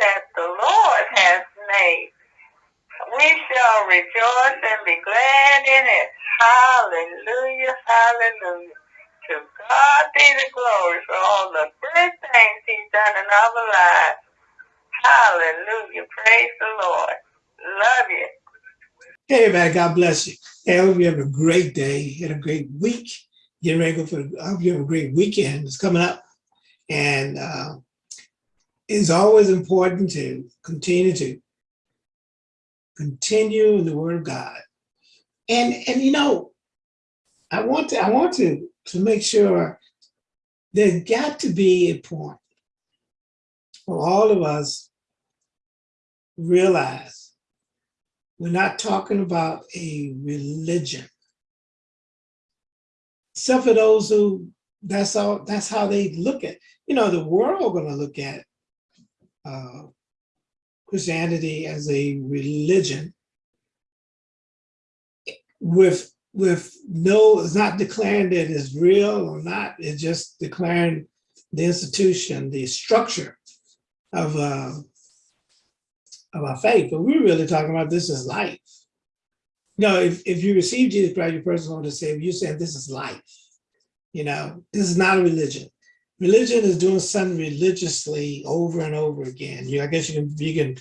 that the Lord has made. We shall rejoice and be glad in it. Hallelujah, hallelujah. To God be the glory for all the good things he's done in our lives. Hallelujah. Praise the Lord. Love you. Hey, man, God bless you. Hey, I hope you have a great day and a great week. Get ready for, I hope you have a great weekend. It's coming up. And uh, it's always important to continue to continue in the word of God. And, and you know, I want to, I want to, to make sure there's got to be a point for all of us realize we're not talking about a religion. Except for those who that's all that's how they look at you know the world gonna look at uh, Christianity as a religion with with no it's not declaring that it's real or not it's just declaring the institution the structure of uh, of our faith, but we're really talking about this is life. You know, if, if you receive Jesus Christ, your personal Lord and Savior, you're saying this is life. You know, this is not a religion. Religion is doing something religiously over and over again. You, I guess you can you can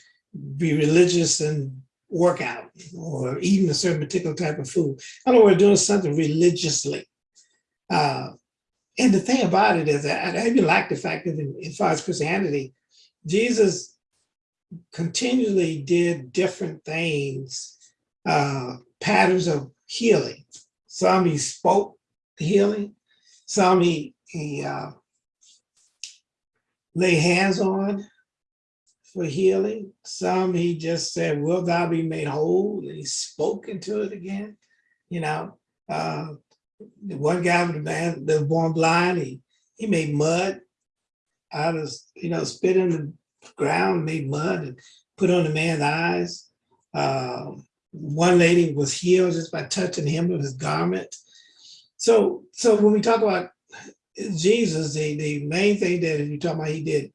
be religious and work out or eating a certain particular type of food. I know we're doing something religiously. Uh, and the thing about it is that I even like the fact that in, in far as Christianity, Jesus continually did different things, uh, patterns of healing. Some he spoke healing, some he, he uh, lay hands on for healing. Some he just said, will thou be made whole? And he spoke into it again. You know, uh, one guy the man that was born blind, he, he made mud out of, you know, spit in the ground, made mud and put on the man's eyes. Uh, one lady was healed just by touching him with his garment. So, so when we talk about Jesus, the, the main thing that you talk about he did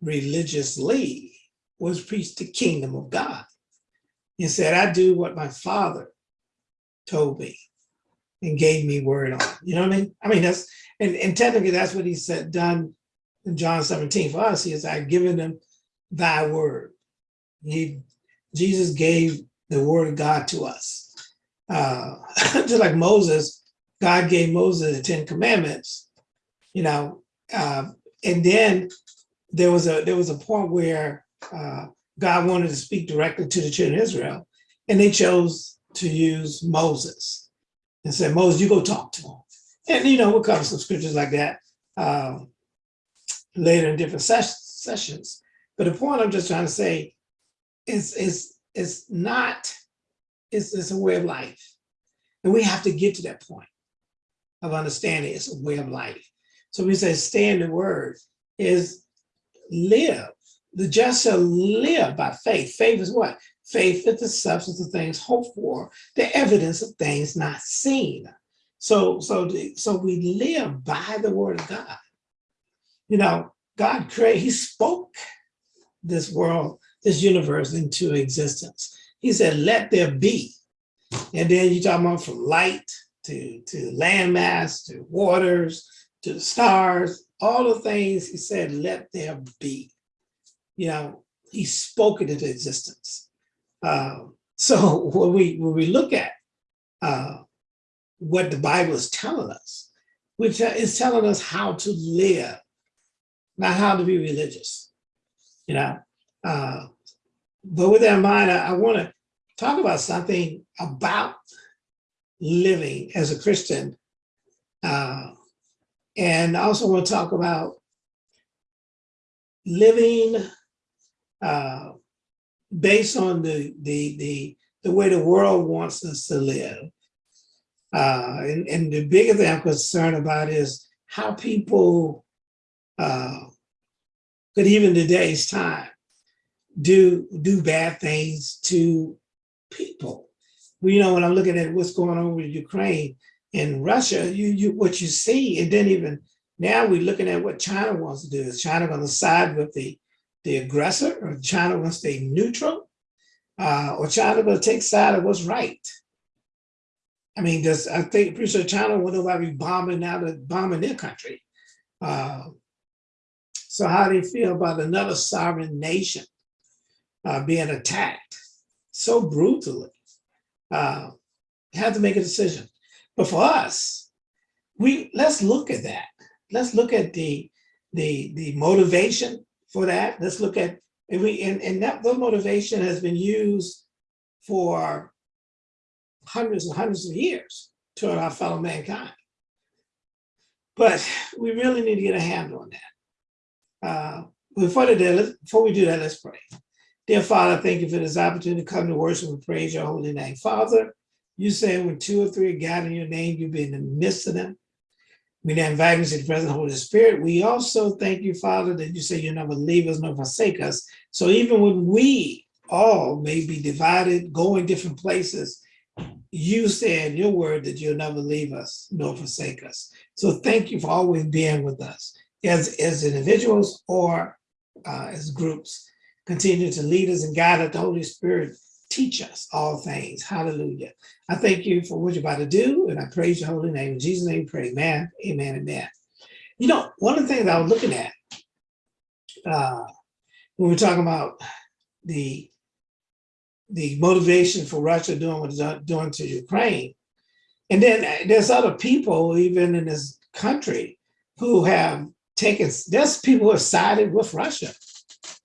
religiously was preach the kingdom of God. He said, I do what my father told me and gave me word on. You know what I mean? I mean, that's, and, and technically that's what he said, done in John 17 for us, he has I've given them thy word. He, Jesus gave the word of God to us. Uh, just like Moses, God gave Moses the 10 commandments, you know, uh, and then there was a there was a point where uh, God wanted to speak directly to the children of Israel, and they chose to use Moses and said, Moses, you go talk to him. And you know, we'll cover some scriptures like that. Um, later in different ses sessions. But the point I'm just trying to say is, is, is not, it's, it's a way of life. And we have to get to that point of understanding it's a way of life. So we say stay in the word is live. The just shall live by faith. Faith is what? Faith is the substance of things hoped for, the evidence of things not seen. So, so, so we live by the word of God you know, God created, he spoke this world, this universe into existence. He said, let there be. And then you talk about from light to, to landmass, to waters, to the stars, all the things he said, let there be. You know, he spoke it into existence. Uh, so when we, when we look at uh, what the Bible is telling us, which is telling us how to live not how to be religious, you know. Uh, but with that in mind, I, I want to talk about something about living as a Christian. And I also want to talk about living uh, based on the, the, the, the way the world wants us to live. Uh, and, and the bigger thing I'm concerned about is how people uh, could even today's time do do bad things to people. You know, when I'm looking at what's going on with Ukraine and Russia, you you what you see, and then even now we're looking at what China wants to do. Is China going to side with the the aggressor or China wants to stay neutral uh, or China going to take side of what's right. I mean, does I think pretty sure China will nobody be bombing now that bombing their country. Uh, so how do you feel about another sovereign nation uh, being attacked so brutally? Uh, have to make a decision. But for us, we let's look at that. Let's look at the the the motivation for that. Let's look at and we and, and that the motivation has been used for hundreds and hundreds of years toward our fellow mankind. But we really need to get a handle on that. Uh, before, the, before we do that, let's pray. Dear Father, thank you for this opportunity to come to worship and praise your holy name. Father, you say when two or three are gathered in your name, you be in the midst of them. We now invite you to the present Holy Spirit. We also thank you, Father, that you say you'll never leave us nor forsake us. So even when we all may be divided, going different places, you said in your word that you'll never leave us nor forsake us. So thank you for always being with us as, as individuals or uh, as groups. Continue to lead us and guide us. The Holy Spirit teach us all things. Hallelujah. I thank you for what you're about to do, and I praise your holy name. In Jesus' name, pray. Amen, amen, amen. You know, one of the things I was looking at uh, when we are talking about the the motivation for Russia doing what it's doing to Ukraine, and then there's other people, even in this country, who have taken, there's people who have sided with Russia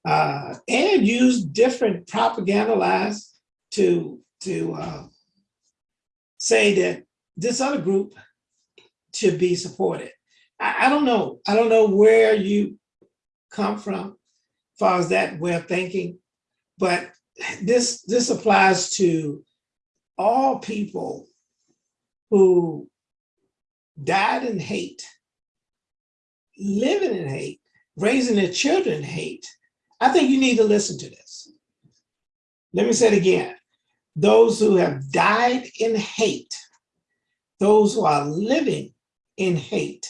uh, and used different propaganda lies to, to uh, say that this other group should be supported. I, I don't know. I don't know where you come from as far as that way of thinking, but this, this applies to all people who died in hate, living in hate, raising their children hate. I think you need to listen to this. Let me say it again those who have died in hate, those who are living in hate,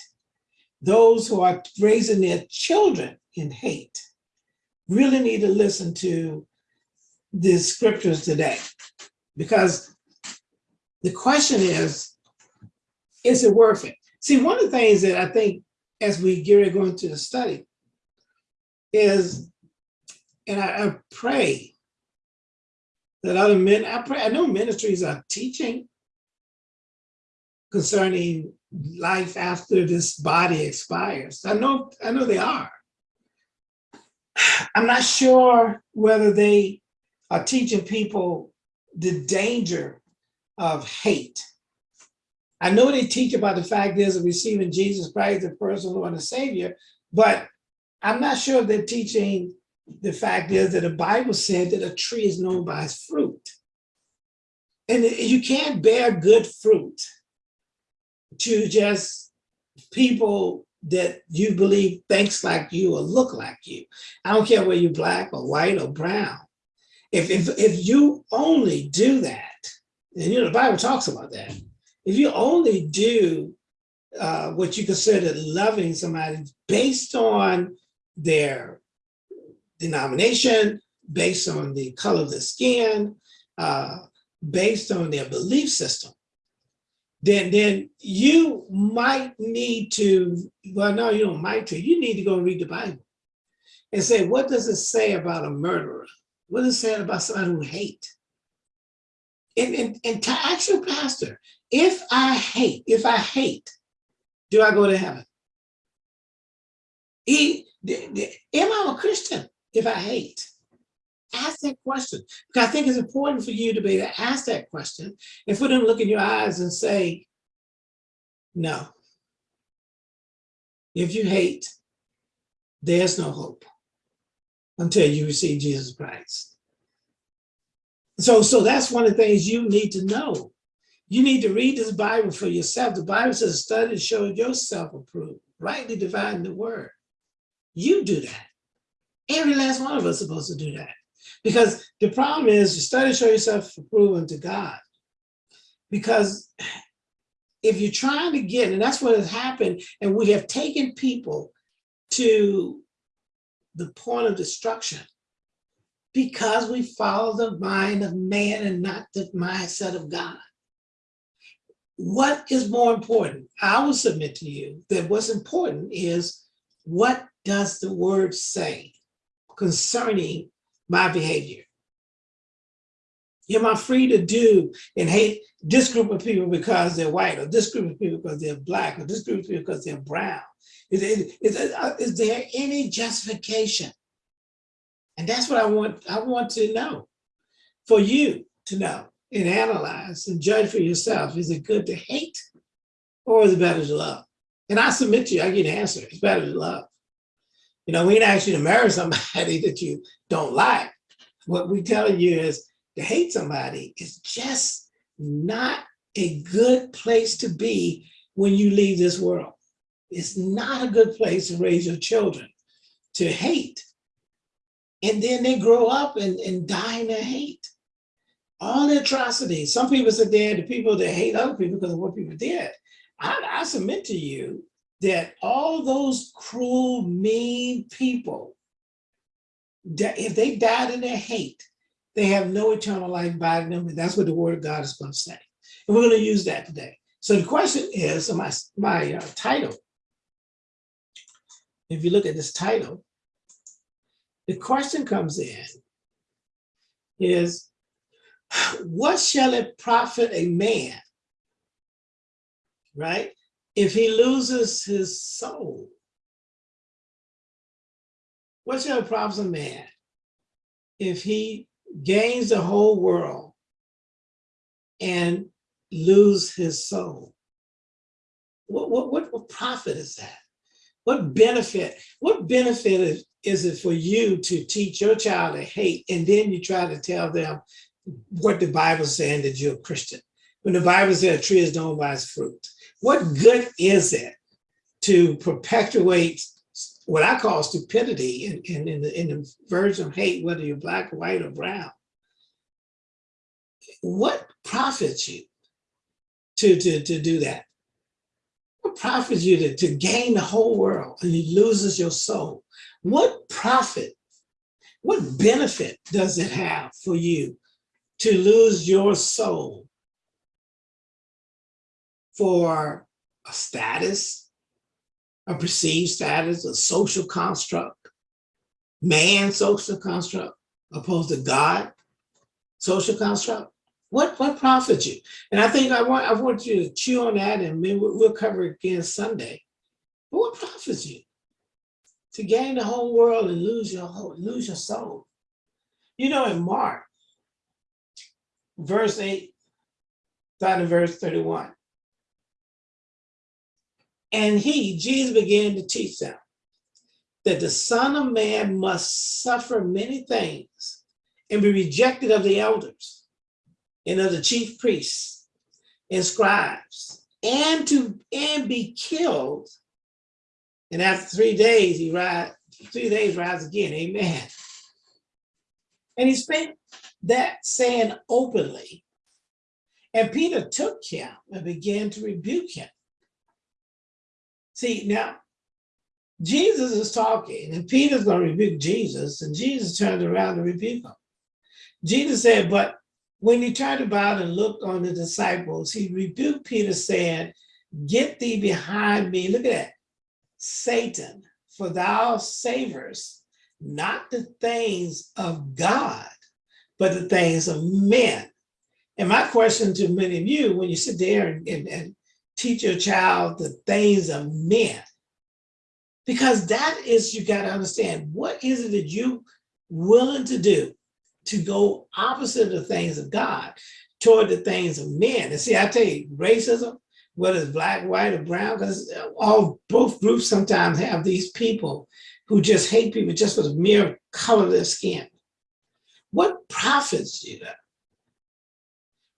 those who are raising their children in hate, really need to listen to the scriptures today. Because the question is, is it worth it? See, one of the things that I think as we get going to the study is, and I, I pray that other men, I, pray, I know ministries are teaching concerning life after this body expires. I know, I know they are. I'm not sure whether they are teaching people the danger of hate. I know they teach about the fact is of receiving Jesus Christ, the personal Lord and Savior, but I'm not sure they're teaching the fact is that the Bible said that a tree is known by its fruit. And you can't bear good fruit to just people that you believe thinks like you or look like you. I don't care whether you're black or white or brown. If, if, if you only do that, and you know, the Bible talks about that, if you only do uh, what you consider loving somebody based on their denomination, based on the color of the skin, uh, based on their belief system, then, then you might need to, well, no, you don't might to, you need to go read the Bible and say, what does it say about a murderer? What does it say about somebody who hate? And, and, and to ask your pastor, if I hate, if I hate, do I go to heaven? He, am I a Christian? If I hate? Ask that question. Because I think it's important for you to be able to ask that question and for them to look in your eyes and say, no. If you hate, there's no hope until you receive Jesus Christ. So, so that's one of the things you need to know. You need to read this Bible for yourself. The Bible says, study to show yourself approved, rightly dividing the word. You do that. Every last one of us is supposed to do that. Because the problem is you study to show yourself approved to God. Because if you're trying to get, and that's what has happened, and we have taken people to the point of destruction because we follow the mind of man and not the mindset of God. What is more important? I will submit to you that what's important is what does the word say concerning my behavior? Am I free to do and hate this group of people because they're white, or this group of people because they're black, or this group of people because they're brown? Is, is, is, uh, is there any justification? And that's what I want, I want to know, for you to know and analyze and judge for yourself. Is it good to hate or is it better to love? And I submit to you, I get an answer, it's better to love. You know, we ain't ask you to marry somebody that you don't like. What we telling you is to hate somebody is just not a good place to be when you leave this world. It's not a good place to raise your children to hate. And then they grow up and, and die in their hate. All the atrocities. Some people sit there, the people that hate other people because of what people did. I, I submit to you that all those cruel, mean people, that if they died in their hate, they have no eternal life by them, and that's what the word of God is going to say. And we're going to use that today. So the question is, my, my uh, title, if you look at this title, the question comes in is, what shall it profit a man, right, if he loses his soul? What shall it profit a man if he gains the whole world and lose his soul. What, what, what, profit is that? What benefit, what benefit is, is it for you to teach your child to hate and then you try to tell them what the Bible is saying that you're a Christian? When the Bible says a tree is known by its fruit. What good is it to perpetuate what I call stupidity in, in, in, the, in the version of hate, whether you're black, white, or brown. What profits you to, to, to do that? What profits you to, to gain the whole world and you loses your soul? What profit, what benefit does it have for you to lose your soul for a status, a perceived status, a social construct, man social construct, opposed to God social construct. What what profits you? And I think I want I want you to chew on that, and maybe we'll, we'll cover it again Sunday. But what profits you? To gain the whole world and lose your whole, lose your soul. You know, in Mark, verse 8, starting in verse 31. And he, Jesus began to teach them that the son of man must suffer many things and be rejected of the elders and of the chief priests and scribes and to and be killed. And after three days, he rise, three days rise again, amen. And he spent that saying openly. And Peter took him and began to rebuke him. See, now, Jesus is talking and Peter's going to rebuke Jesus and Jesus turned around to rebuke him. Jesus said, but when he turned about and looked on the disciples, he rebuked Peter saying, get thee behind me. Look at that. Satan, for thou savors not the things of God, but the things of men. And my question to many of you, when you sit there and, and, and teach your child the things of men. Because that is, you got to understand, what is it that you willing to do to go opposite of the things of God toward the things of men? And see, I tell you, racism, whether it's black, white, or brown, because uh, all both groups sometimes have these people who just hate people just for the mere color of their skin. What profits you that?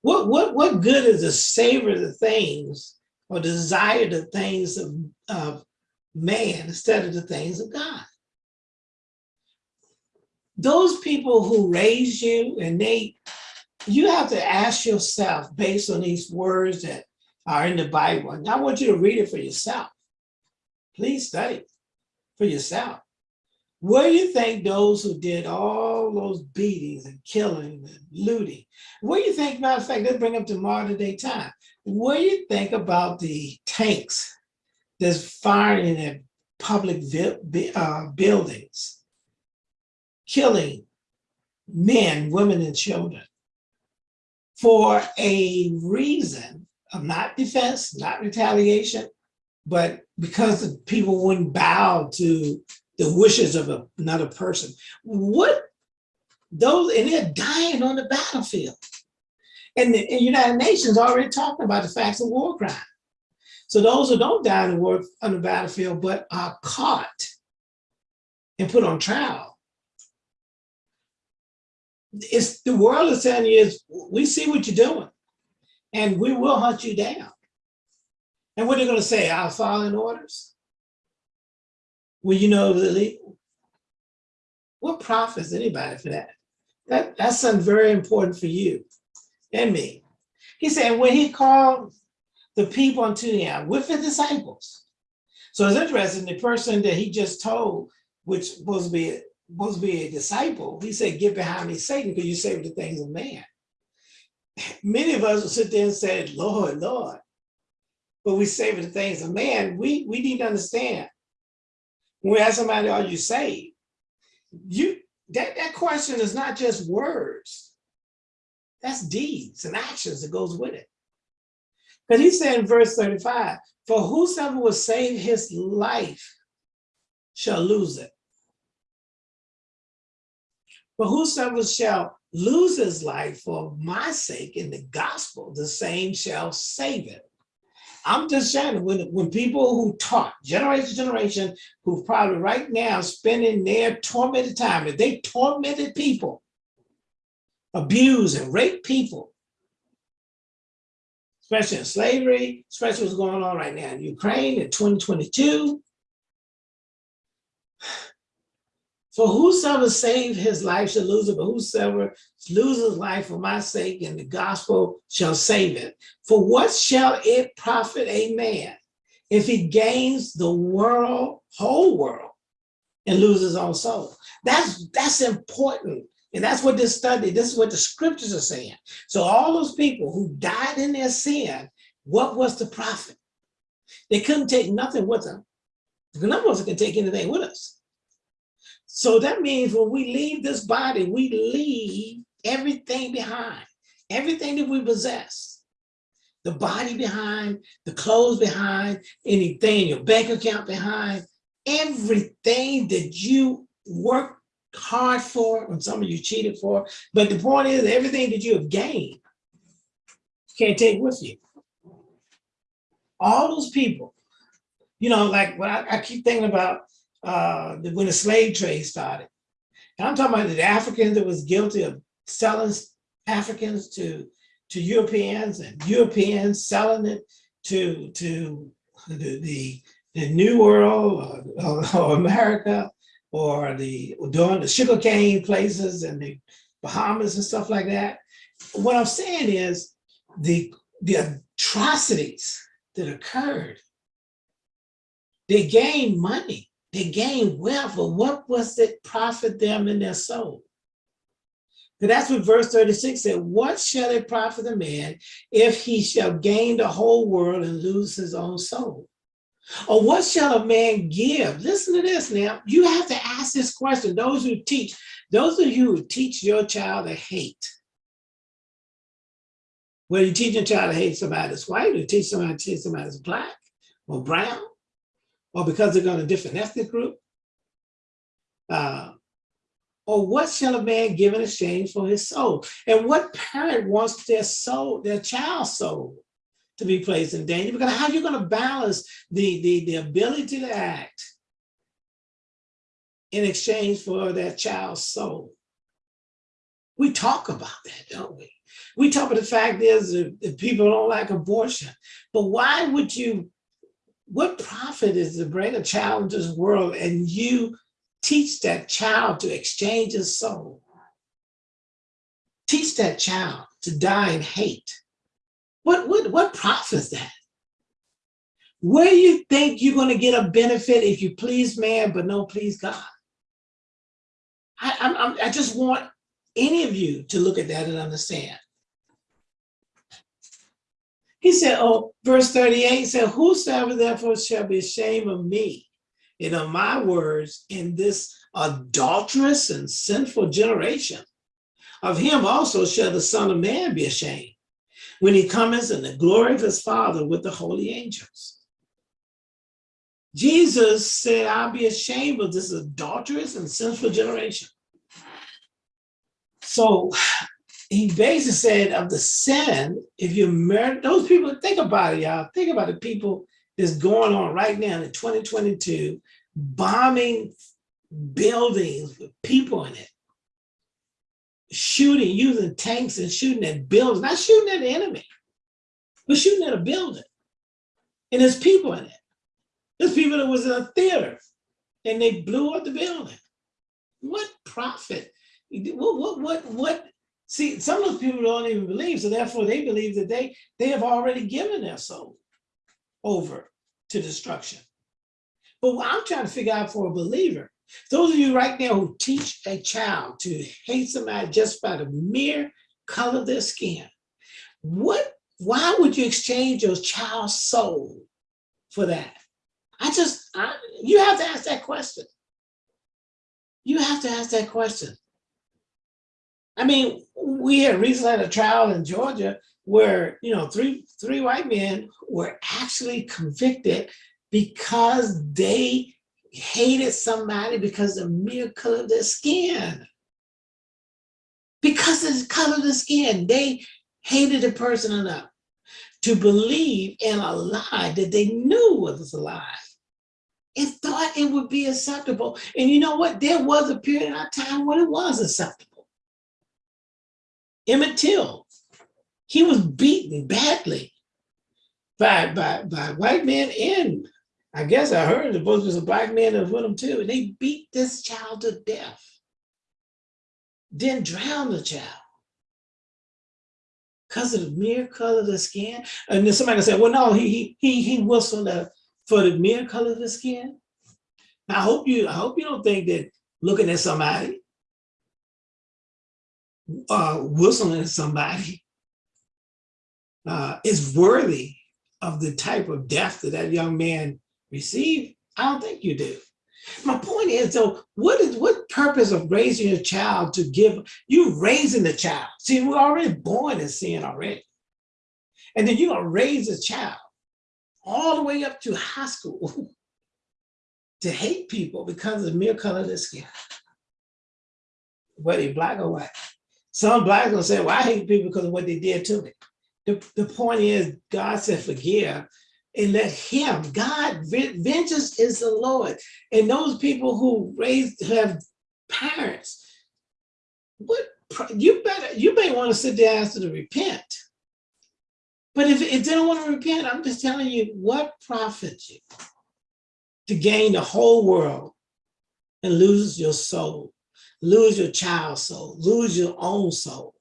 What, what, what good is to savor the things or desire the things of, of man instead of the things of God. Those people who raise you and they, you have to ask yourself based on these words that are in the Bible. And I want you to read it for yourself. Please study for yourself. Where do you think those who did all those beatings and killing and looting, what do you think, matter of fact, let's bring up to modern day time. What do you think about the tanks that's firing at public uh, buildings, killing men, women, and children for a reason of not defense, not retaliation, but because the people wouldn't bow to the wishes of a- another person. What those, and they're dying on the battlefield. And the and United Nations already talking about the facts of war crime. So those who don't die in the war on the battlefield, but are caught and put on trial. It's the world is you is we see what you're doing and we will hunt you down. And what are they gonna say? I'll following orders? Well, you know Lily. What profits anybody for that? That that's something very important for you and me. He said when he called the people unto him with the disciples. So it's interesting, the person that he just told, which was to be supposed to be a disciple, he said, get behind me, Satan, because you say the things of man. Many of us will sit there and say, Lord, Lord. But we say the things of man, we, we need to understand. When we ask somebody, are you saved? You that, that question is not just words. That's deeds and actions that goes with it. But he said in verse 35, for whosoever will save his life shall lose it. But whosoever shall lose his life for my sake in the gospel, the same shall save it. I'm just saying, when, when people who taught, generation to generation, who probably right now spending their tormented time, if they tormented people, abuse and rape people, especially in slavery, especially what's going on right now in Ukraine in 2022. For whosoever save his life shall lose it, but whosoever loses life for my sake and the gospel shall save it. For what shall it profit a man if he gains the world, whole world, and loses his own soul? That's that's important. And that's what this study, this is what the scriptures are saying. So all those people who died in their sin, what was the profit? They couldn't take nothing with them. None of us can take anything with us. So that means when we leave this body, we leave everything behind, everything that we possess. The body behind, the clothes behind, anything, your bank account behind, everything that you work hard for, and some of you cheated for. But the point is, everything that you have gained, you can't take with you. All those people, you know, like what I, I keep thinking about uh, when the slave trade started. And I'm talking about the Africans that was guilty of selling Africans to to Europeans and Europeans selling it to to the the, the New World or, or, or America or the doing the sugarcane places and the Bahamas and stuff like that. What I'm saying is the the atrocities that occurred, they gained money, they gained wealth, but what was it profit them in their soul? But that's what verse 36 said, what shall it profit a man if he shall gain the whole world and lose his own soul? Or what shall a man give? Listen to this now. You have to ask this question. Those who teach, those of you who teach your child to hate. Whether you teach your child to hate somebody that's white, or teach somebody to hate somebody that's black or brown, or because they're going to a different ethnic group. Uh, or what shall a man give in exchange for his soul? And what parent wants their soul, their child's soul to be placed in danger? Because how are you going to balance the, the, the ability to act in exchange for that child's soul? We talk about that, don't we? We talk about the fact is that that people don't like abortion, but why would you, what profit is to bring a child into this world and you teach that child to exchange his soul? Teach that child to die in hate. What, what, what profits that? Where do you think you're gonna get a benefit if you please man but don't please God? I'm, I'm, I just want any of you to look at that and understand. He said, oh, verse 38 he said, whosoever therefore shall be ashamed of me and of my words in this adulterous and sinful generation, of him also shall the son of man be ashamed when he comes in the glory of his father with the holy angels. Jesus said, I'll be ashamed of this adulterous and sinful generation. So he basically said of the sin, if you murder those people, think about it, y'all. Think about the people that's going on right now in 2022, bombing buildings with people in it, shooting, using tanks and shooting at buildings, not shooting at the enemy, but shooting at a building. And there's people in it. There's people that was in a theater and they blew up the building. What profit? What, what, what, what? See, some of those people don't even believe, so therefore they believe that they, they have already given their soul over to destruction. But what I'm trying to figure out for a believer, those of you right now who teach a child to hate somebody just by the mere color of their skin, what, why would you exchange your child's soul for that? I just, I, you have to ask that question. You have to ask that question. I mean, we had recently had a trial in Georgia where, you know, three, three white men were actually convicted because they hated somebody because of the mere color of their skin. Because of the color of the skin, they hated a person enough to believe in a lie that they knew was a lie and thought it would be acceptable. And you know what? There was a period of time when it was acceptable. Emmett Till, he was beaten badly by, by, by white men and I guess I heard the there was a black man that was with him too. And they beat this child to death. Then drown the child. Because of the mere color of the skin. And then somebody said, well, no, he he he whistled the for the mere color of the skin. I hope you, I hope you don't think that looking at somebody, uh, whistling at somebody uh, is worthy of the type of death that that young man received. I don't think you do. My point is though, what is what purpose of raising a child to give you raising the child? See, we're already born in sin already. And then you're gonna raise a child all the way up to high school to hate people because of the mere color of their skin, whether black or white. Some blacks gonna say, well, I hate people because of what they did to me. The, the point is, God said, forgive and let him, God, vengeance is the Lord. And those people who raised, who have parents, what you better, you may want to sit there and ask them to repent. But if, if they don't want to repent, I'm just telling you what profits you to gain the whole world and lose your soul, lose your child's soul, lose your own soul.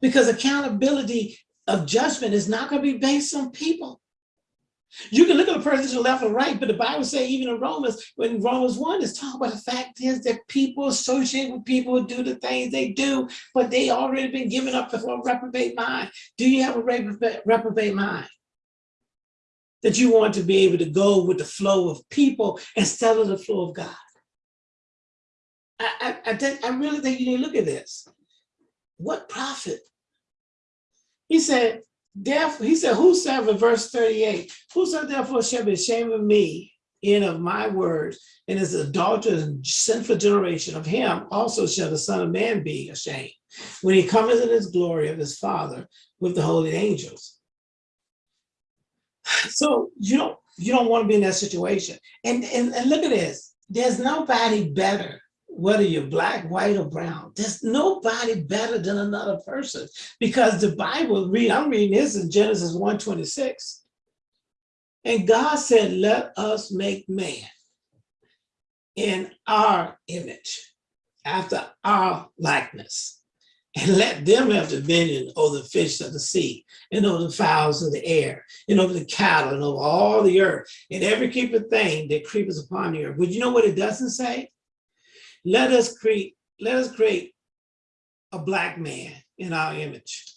Because accountability of judgment is not going to be based on people. You can look at a person to the left or right, but the Bible says even in Romans, when Romans 1 is talking about the fact is that people associate with people who do the things they do, but they already been given up for a reprobate mind. Do you have a reprobate mind? That you want to be able to go with the flow of people instead of the flow of God. I, I, I, think, I really think you need to look at this. What profit? He said, Therefore, he said, whosoever, verse 38, whosoever therefore shall be ashamed of me and of my words, and is adulterous and sinful generation of him, also shall the Son of Man be ashamed, when he cometh in his glory of his Father with the holy angels. So you don't you don't want to be in that situation. And, and, and look at this, there's nobody better whether you're black, white, or brown. There's nobody better than another person because the Bible, read, I'm reading this in Genesis 1:26. And God said, let us make man in our image, after our likeness. And let them have dominion over the fish of the sea, and over the fowls of the air, and over the cattle, and over all the earth, and every creeping thing that creepeth upon the earth. But you know what it doesn't say? Let us create, let us create a black man in our image.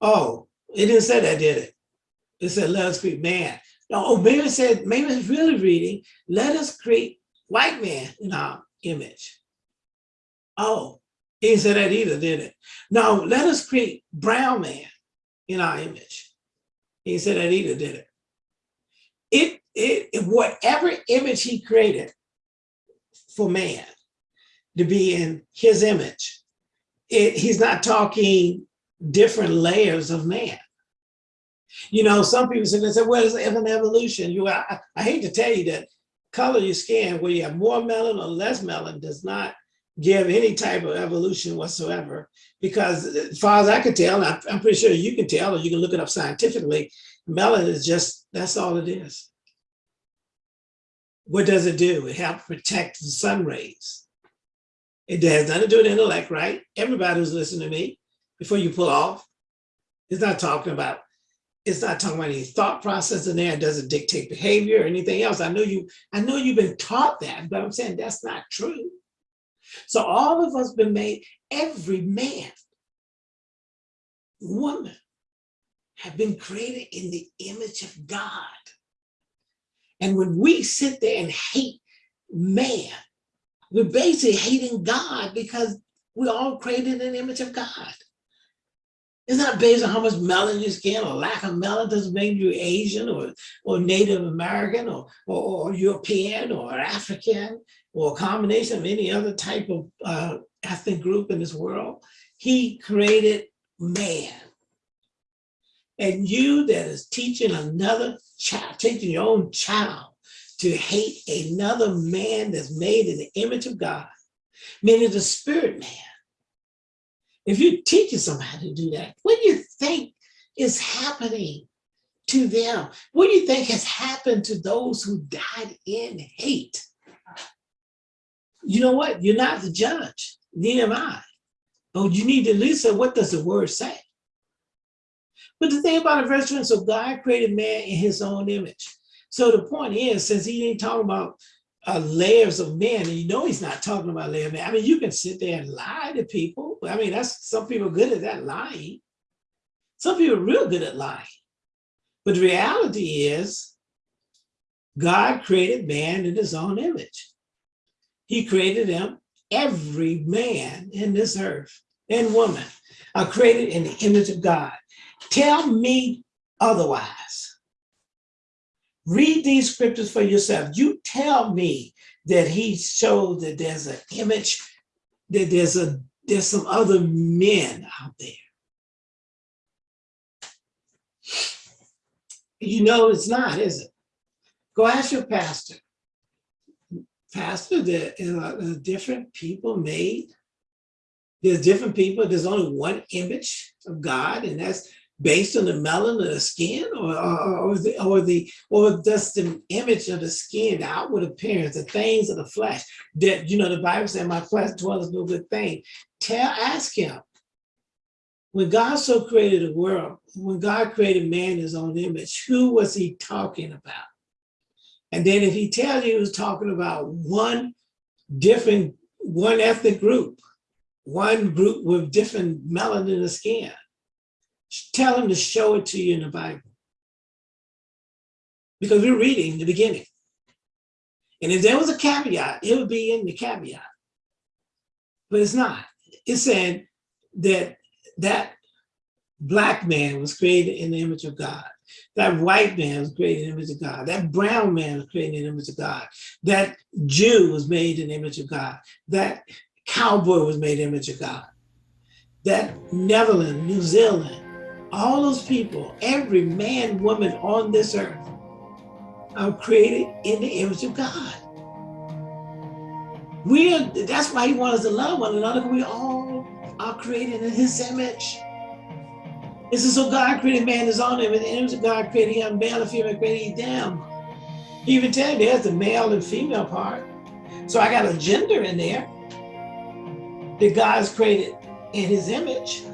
Oh, it didn't say that, did it? It said, let us create man. No, oh, maybe it said, maybe it's really reading, let us create white man in our image. Oh, he didn't say that either, did it? No, let us create brown man in our image. He didn't say that either, did it? It, it, whatever image he created for man to be in his image, it, he's not talking different layers of man. You know, some people say, they say, well, it's an evolution. You, I, I hate to tell you that color your skin, where you have more melanin or less melanin, does not give any type of evolution whatsoever. Because uh, as far as I can tell, I'm pretty sure you can tell, or you can look it up scientifically, melanin is just, that's all it is. What does it do? It helps protect the sun rays. It has nothing to do with intellect, right? Everybody who's listening to me, before you pull off, it's not talking about it's not talking about any thought process in there. It doesn't dictate behavior or anything else. I know you, I know you've been taught that, but I'm saying that's not true. So all of us been made, every man, woman, have been created in the image of God. And when we sit there and hate man, we're basically hating God because we're all created in the image of God. It's not based on how much melanin you skin or lack of melanin doesn't make you Asian or, or Native American or, or, or European or African or a combination of any other type of uh, ethnic group in this world. He created man. And you that is teaching another child, teaching your own child to hate another man that's made in the image of God, meaning the spirit man, if you're teaching somebody to do that, what do you think is happening to them? What do you think has happened to those who died in hate? You know what? You're not the judge, neither am I. But you need to listen. what does the word say? But the thing about a verse 20, so God created man in his own image. So the point is, since he ain't talking about uh, layers of men, and you know he's not talking about layers of. I mean, you can sit there and lie to people. I mean, that's some people good at that lying. Some people are real good at lying. But the reality is, God created man in his own image. He created them, every man in this earth and woman are created in the image of God. Tell me otherwise. Read these scriptures for yourself. You tell me that he showed that there's an image, that there's a there's some other men out there. You know it's not, is it? Go ask your pastor. Pastor, there are different people made. There's different people. There's only one image of God, and that's based on the melanin of the skin or, or, or, the, or the or just the image of the skin, the outward appearance, the things of the flesh that, you know, the Bible said, my flesh dwells no good thing. Tell, ask him, when God so created the world, when God created man in his own image, who was he talking about? And then if he tells you he was talking about one different, one ethnic group, one group with different melanin in the skin, tell him to show it to you in the Bible. Because we're reading the beginning. And if there was a caveat, it would be in the caveat. But it's not. It's saying that that black man was created in the image of God. That white man was created in the image of God. That brown man was created in the image of God. That Jew was made in the image of God. That cowboy was made in the image of God. That Netherlands, New Zealand, all those people, every man, woman on this earth are created in the image of God. We are, that's why he wants us to love one another, we all are created in his image. This is so God created man in his own image, the image of God created him, male and female created them. He even tell there's the male and female part. So I got a gender in there that God's created in his image.